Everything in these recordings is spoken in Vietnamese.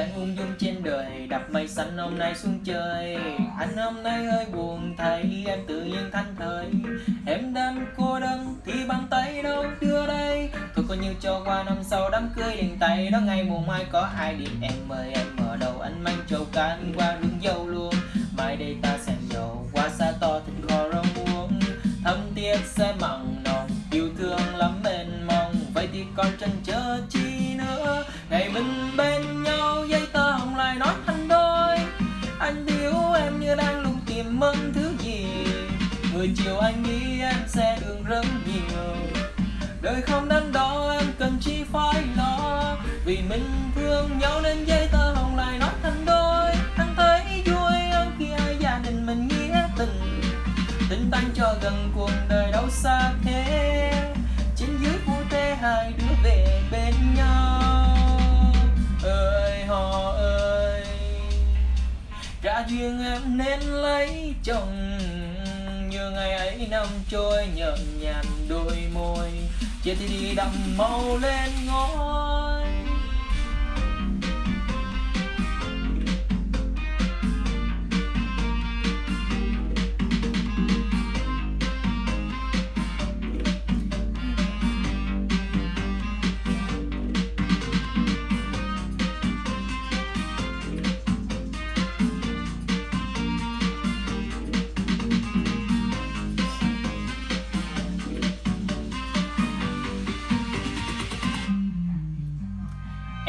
đang ung dung trên đời đập mây xanh hôm nay xuống chơi. Anh hôm nay hơi buồn, thấy em tự nhiên thanh thời em đang cô đơn thì bàn tay đâu đưa đây. Thôi coi như cho qua năm sau đám cưới liền tay. Đó ngày mùa mai có ai điện em mời em mở đầu. Anh mang trầu can qua đường dâu luôn. Mai đây ta sang dầu qua xa to thịt kho rau muống. Thâm tiết sẽ mặn nồng, yêu thương lắm mênh mông. Vậy thì còn chần chờ chi nữa. Ngày mình bên lùng thứ gì? Người chiều anh nghĩ em sẽ đường rất nhiều. Đời không đắn đo, em cần chi phải lo. Vì mình thương nhau nên dây tơ hồng lại nói thành đôi. Anh thấy vui hơn khi hai gia đình mình nghĩa tình. Tình tan cho gần cuộc đời đâu xa thế. Trả duyên em nên lấy chồng. Như ngày ấy năm trôi nhợn nhạt đôi môi. Chia thì đi đậm màu lên ngói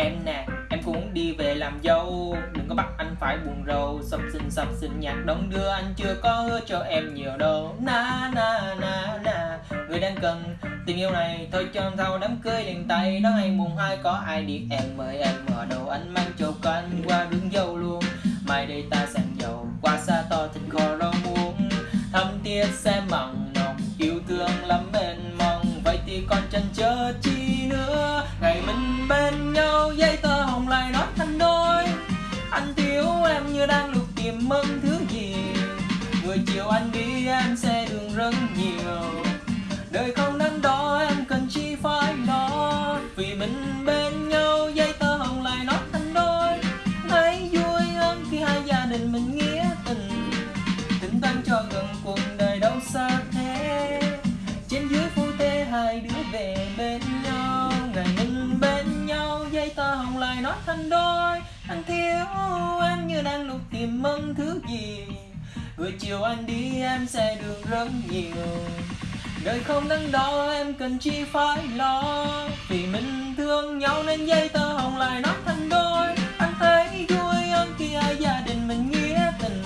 Em nè, em cũng muốn đi về làm dâu. Đừng có bắt anh phải buồn rầu. Sập sinh sập sinh nhạc đón đưa. Anh chưa có hứa cho em nhiều đâu. Na na na na. Người đang cần tình yêu này Thôi cho thâu đám cưới liền tay. Đó ngày mùng hai có ai đi? Em mời em mở đầu Anh mang chầu canh qua đường dâu luôn. Mai đây ta sang dầu Qua xa to thịt kho rau muống. Thăm tiết sẽ mặn nồng Yêu thương lắm mênh mông Vậy thì còn chân chờ chi anh đi, em sẽ đường rất nhiều. Đời không đắn đo, em cần chi phải lo Vì mình bên nhau dây tơ hồng lại nói thành đôi. Thấy vui hơn khi hai gia đình mình nghĩa tình. Tình thân cho gần cuộc đời đâu xa thế. Trên dưới phu thê hai đứa về bên nhau. Ngày mình bên nhau dây tơ hồng lại nói thành đôi. Anh thiếu em như đang lục tìm mong thứ gì. Buổi chiều anh đi, em sẽ đường rất nhiều. Đời không đắn đo, em cần chi phải lo. Vì mình thương nhau nên dây tơ hồng lại nói thành đôi. Anh thấy vui hơn khi hai gia đình mình nghĩa tình.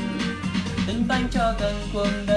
Tình tan cho gần cuộc đời